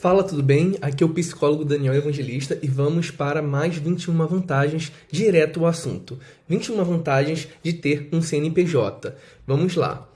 Fala, tudo bem? Aqui é o psicólogo Daniel Evangelista e vamos para mais 21 vantagens direto ao assunto. 21 vantagens de ter um CNPJ. Vamos lá.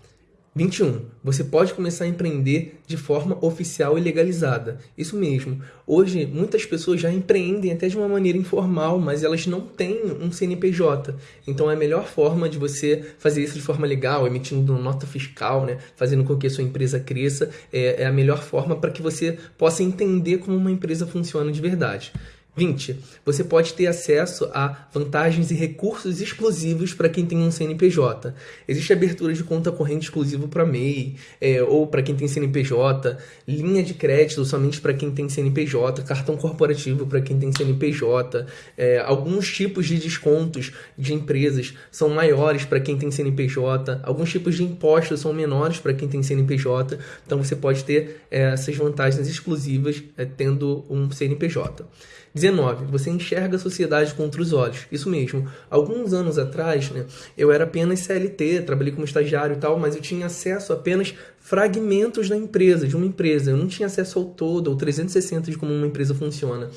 21. Você pode começar a empreender de forma oficial e legalizada. Isso mesmo. Hoje, muitas pessoas já empreendem até de uma maneira informal, mas elas não têm um CNPJ. Então, é a melhor forma de você fazer isso de forma legal, emitindo nota fiscal, né? fazendo com que a sua empresa cresça, é, é a melhor forma para que você possa entender como uma empresa funciona de verdade. 20. Você pode ter acesso a vantagens e recursos exclusivos para quem tem um CNPJ. Existe abertura de conta corrente exclusivo para MEI, é, ou para quem tem CNPJ, linha de crédito somente para quem tem CNPJ, cartão corporativo para quem tem CNPJ, é, alguns tipos de descontos de empresas são maiores para quem tem CNPJ, alguns tipos de impostos são menores para quem tem CNPJ, então você pode ter é, essas vantagens exclusivas é, tendo um CNPJ. 19. Você enxerga a sociedade com outros olhos. Isso mesmo. Alguns anos atrás, né, eu era apenas CLT, trabalhei como estagiário e tal, mas eu tinha acesso apenas fragmentos da empresa, de uma empresa. Eu não tinha acesso ao todo, ao 360 de como uma empresa funciona.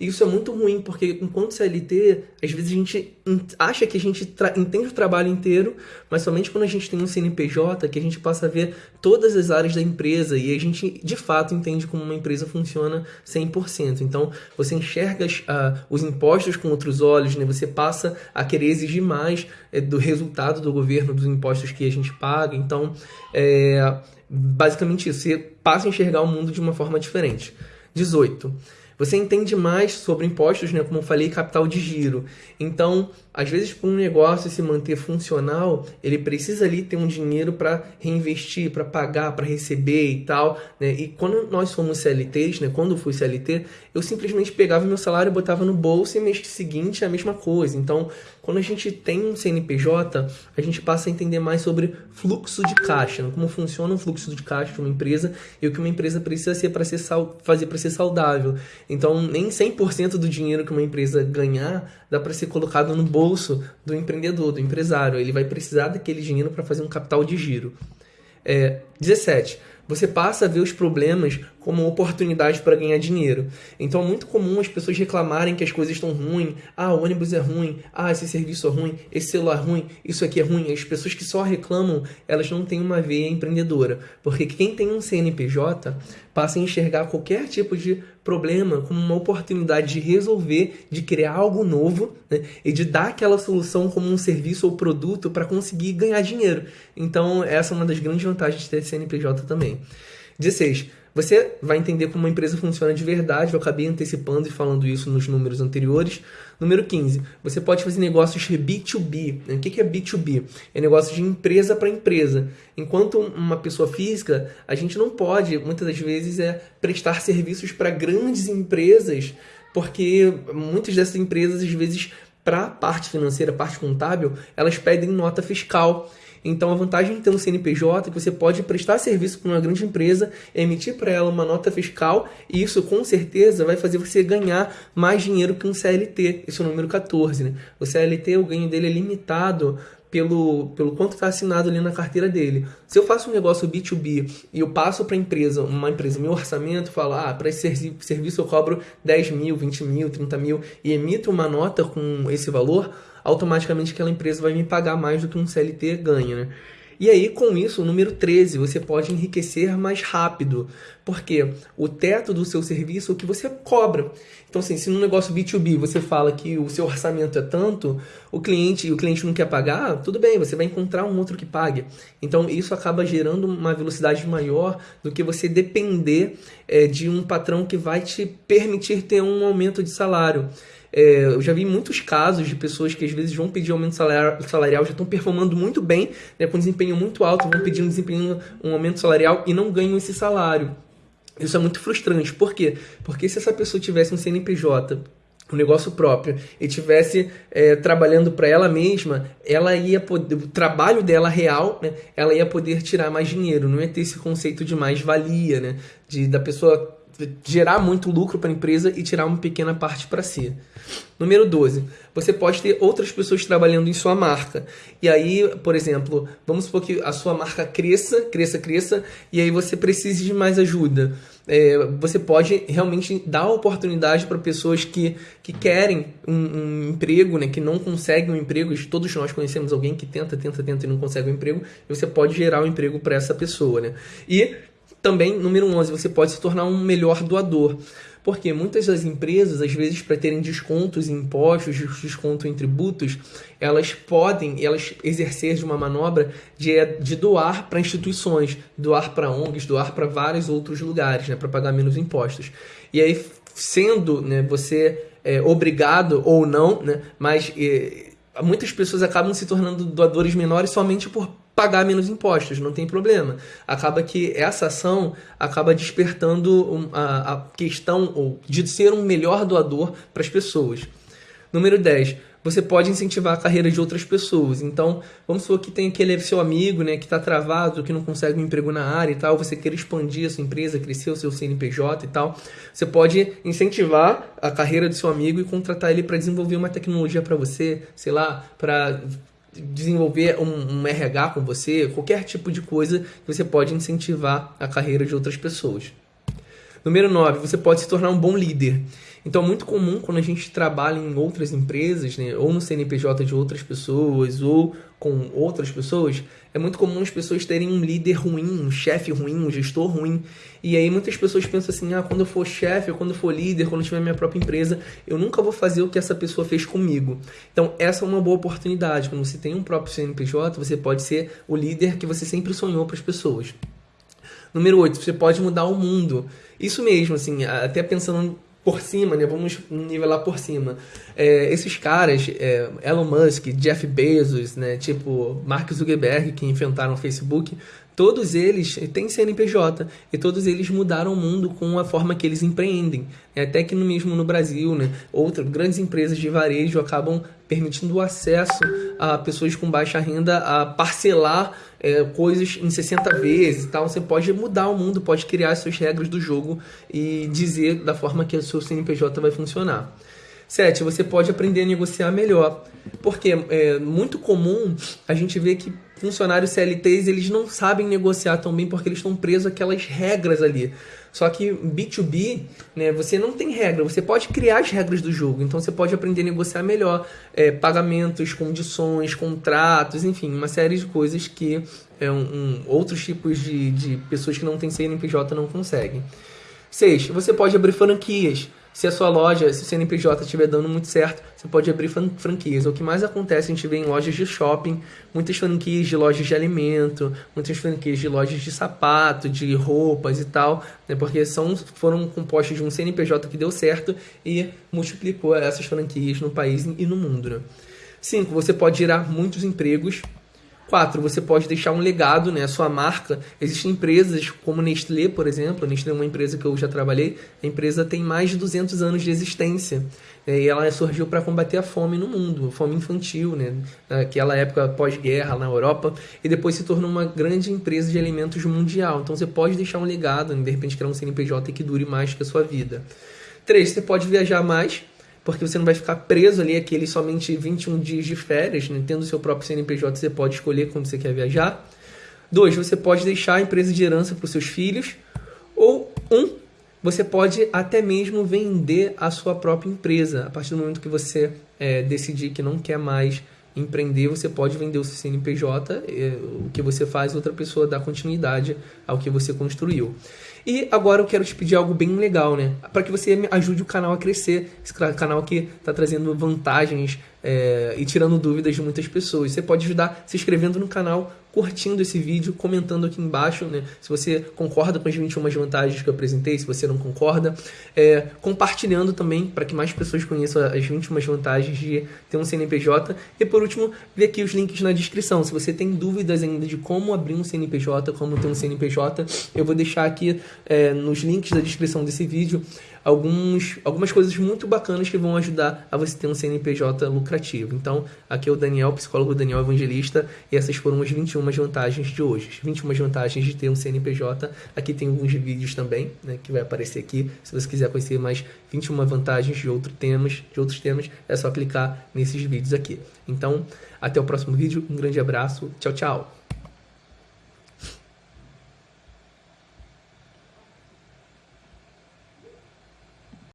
E isso é muito ruim, porque enquanto CLT, às vezes a gente acha que a gente entende o trabalho inteiro, mas somente quando a gente tem um CNPJ que a gente passa a ver todas as áreas da empresa e a gente de fato entende como uma empresa funciona 100%. Então, você enxerga uh, os impostos com outros olhos, né? você passa a querer exigir mais é, do resultado do governo, dos impostos que a gente paga. Então, é basicamente isso. Você passa a enxergar o mundo de uma forma diferente. 18. Você entende mais sobre impostos, né? Como eu falei, capital de giro. Então, às vezes, para um negócio se manter funcional, ele precisa ali ter um dinheiro para reinvestir, para pagar, para receber e tal. Né? E quando nós fomos CLTs, né? quando fui CLT, eu simplesmente pegava meu salário, botava no bolso e mês seguinte é a mesma coisa. Então, quando a gente tem um CNPJ, a gente passa a entender mais sobre fluxo de caixa, né? como funciona o fluxo de caixa de uma empresa e o que uma empresa precisa ser para fazer para ser saudável. Então, nem 100% do dinheiro que uma empresa ganhar dá para ser colocado no bolso do empreendedor, do empresário. Ele vai precisar daquele dinheiro para fazer um capital de giro. É, 17 você passa a ver os problemas como oportunidade para ganhar dinheiro. Então é muito comum as pessoas reclamarem que as coisas estão ruins, ah, o ônibus é ruim, ah, esse serviço é ruim, esse celular é ruim, isso aqui é ruim. As pessoas que só reclamam, elas não têm uma veia empreendedora, porque quem tem um CNPJ passa a enxergar qualquer tipo de problema como uma oportunidade de resolver, de criar algo novo né? e de dar aquela solução como um serviço ou produto para conseguir ganhar dinheiro. Então, essa é uma das grandes vantagens de ter CNPJ também. 16. Você vai entender como uma empresa funciona de verdade. Eu acabei antecipando e falando isso nos números anteriores. Número 15. Você pode fazer negócios B2B. O que é B2B? É negócio de empresa para empresa. Enquanto uma pessoa física, a gente não pode, muitas das vezes, é prestar serviços para grandes empresas, porque muitas dessas empresas, às vezes, para a parte financeira, parte contábil, elas pedem nota fiscal. Então, a vantagem de ter um CNPJ é que você pode prestar serviço para uma grande empresa, emitir para ela uma nota fiscal, e isso com certeza vai fazer você ganhar mais dinheiro que um CLT. Esse é o número 14. Né? O CLT, o ganho dele é limitado pelo, pelo quanto está assinado ali na carteira dele. Se eu faço um negócio B2B e eu passo para empresa, uma empresa, meu orçamento, falo, ah, para esse serviço eu cobro 10 mil, 20 mil, 30 mil e emito uma nota com esse valor, automaticamente aquela empresa vai me pagar mais do que um CLT ganha, né? E aí, com isso, o número 13, você pode enriquecer mais rápido, porque o teto do seu serviço é o que você cobra. Então, assim, se no negócio B2B você fala que o seu orçamento é tanto, o cliente o cliente não quer pagar, tudo bem, você vai encontrar um outro que pague. Então, isso acaba gerando uma velocidade maior do que você depender é, de um patrão que vai te permitir ter um aumento de salário. É, eu já vi muitos casos de pessoas que às vezes vão pedir aumento salarial, já estão performando muito bem, né, com desempenho muito alto, vão pedir um desempenho, um aumento salarial e não ganham esse salário. Isso é muito frustrante. Por quê? Porque se essa pessoa tivesse um CNPJ um negócio próprio e tivesse é, trabalhando para ela mesma, ela ia poder, o trabalho dela real, né, ela ia poder tirar mais dinheiro, não ia ter esse conceito de mais valia, né, de da pessoa gerar muito lucro para a empresa e tirar uma pequena parte para si. Número 12, você pode ter outras pessoas trabalhando em sua marca. E aí, por exemplo, vamos supor que a sua marca cresça, cresça, cresça, e aí você precise de mais ajuda. É, você pode realmente dar oportunidade para pessoas que, que querem um, um, emprego, né, que não conseguem um emprego. Todos nós conhecemos alguém que tenta, tenta, tenta e não consegue um emprego. E você pode gerar um emprego para essa pessoa. Né? E também, número 11, você pode se tornar um melhor doador. Porque muitas das empresas, às vezes, para terem descontos em impostos, desconto em tributos, elas podem, elas exercer de uma manobra de, de doar para instituições, doar para ONGs, doar para vários outros lugares, né, para pagar menos impostos. E aí, sendo né, você é, obrigado ou não, né, mas é, muitas pessoas acabam se tornando doadores menores somente por pagar menos impostos, não tem problema. Acaba que essa ação acaba despertando a, a questão de ser um melhor doador para as pessoas. Número 10 você pode incentivar a carreira de outras pessoas. Então, vamos supor que tem aquele seu amigo né, que está travado, que não consegue um emprego na área e tal, você quer expandir a sua empresa, crescer o seu CNPJ e tal. Você pode incentivar a carreira do seu amigo e contratar ele para desenvolver uma tecnologia para você, sei lá, para desenvolver um, um, RH com você, qualquer tipo de coisa que você pode incentivar a carreira de outras pessoas. Número 9, você pode se tornar um bom líder. Então é muito comum quando a gente trabalha em outras empresas, né, ou no CNPJ de outras pessoas, ou com outras pessoas, é muito comum as pessoas terem um líder ruim, um chefe ruim, um gestor ruim. E aí muitas pessoas pensam assim: ah, quando eu for chefe, quando eu for líder, quando eu tiver minha própria empresa, eu nunca vou fazer o que essa pessoa fez comigo. Então, essa é uma boa oportunidade. Quando você tem um próprio CNPJ, você pode ser o líder que você sempre sonhou para as pessoas. Número 8, você pode mudar o mundo. Isso mesmo, assim, até pensando por cima, né? Vamos nivelar por cima. É, esses caras, é, Elon Musk, Jeff Bezos, né? Tipo Mark Zuckerberg, que inventaram o Facebook, todos eles têm CNPJ e todos eles mudaram o mundo com a forma que eles empreendem. É, até que no mesmo no Brasil, né? Outras grandes empresas de varejo acabam permitindo o acesso a pessoas com baixa renda a parcelar é, coisas em 60 vezes e tal. Você pode mudar o mundo, pode criar as suas regras do jogo e dizer da forma que o seu CNPJ vai funcionar. 7. Você pode aprender a negociar melhor. Porque é muito comum a gente ver que funcionários CLTs eles não sabem negociar tão bem porque eles estão presos àquelas regras ali. Só que B2B, né, você não tem regra, você pode criar as regras do jogo. Então você pode aprender a negociar melhor é, pagamentos, condições, contratos, enfim, uma série de coisas que é, um, um, outros tipos de, de pessoas que não têm CNPJ não conseguem. 6. Você pode abrir franquias. Se a sua loja, se o CNPJ estiver dando muito certo, você pode abrir franquias. O que mais acontece, a gente vê em lojas de shopping, muitas franquias de lojas de alimento, muitas franquias de lojas de sapato, de roupas e tal, né, porque são, foram compostas de um CNPJ que deu certo e multiplicou essas franquias no país e no mundo. Né? Cinco, você pode gerar muitos empregos Quatro, você pode deixar um legado, né, a sua marca. Existem empresas como Nestlé, por exemplo. Nestlé é uma empresa que eu já trabalhei. A empresa tem mais de 200 anos de existência. Né, e ela surgiu para combater a fome no mundo, a fome infantil, né, naquela época pós-guerra na Europa. E depois se tornou uma grande empresa de alimentos mundial. Então você pode deixar um legado, né, de repente criar um CNPJ que dure mais que a sua vida. Três, você pode viajar mais porque você não vai ficar preso ali aqueles somente 21 dias de férias, né? tendo seu próprio CNPJ, você pode escolher quando você quer viajar. Dois, você pode deixar a empresa de herança para os seus filhos. Ou um, você pode até mesmo vender a sua própria empresa. A partir do momento que você é, decidir que não quer mais empreender, você pode vender o seu CNPJ, é, o que você faz, outra pessoa dá continuidade ao que você construiu. E agora eu quero te pedir algo bem legal, né? Para que você ajude o canal a crescer. Esse canal que está trazendo vantagens é, e tirando dúvidas de muitas pessoas. Você pode ajudar se inscrevendo no canal, curtindo esse vídeo, comentando aqui embaixo, né? Se você concorda com as 21 vantagens que eu apresentei, se você não concorda, é, compartilhando também para que mais pessoas conheçam as 21 vantagens de ter um CNPJ. E por último, ver aqui os links na descrição. Se você tem dúvidas ainda de como abrir um CNPJ, como ter um CNPJ, eu vou deixar aqui é, nos links da descrição desse vídeo alguns, algumas coisas muito bacanas que vão ajudar a você ter um CNPJ lucrativo. Então, aqui é o Daniel, psicólogo Daniel Evangelista, e essas foram as 21 vantagens de hoje. As 21 vantagens de ter um CNPJ. Aqui tem alguns vídeos também, né, que vai aparecer aqui. Se você quiser conhecer mais 21 vantagens de, outro temas, de outros temas, é só clicar nesses vídeos aqui. Então, até o próximo vídeo. Um grande abraço. Tchau, tchau.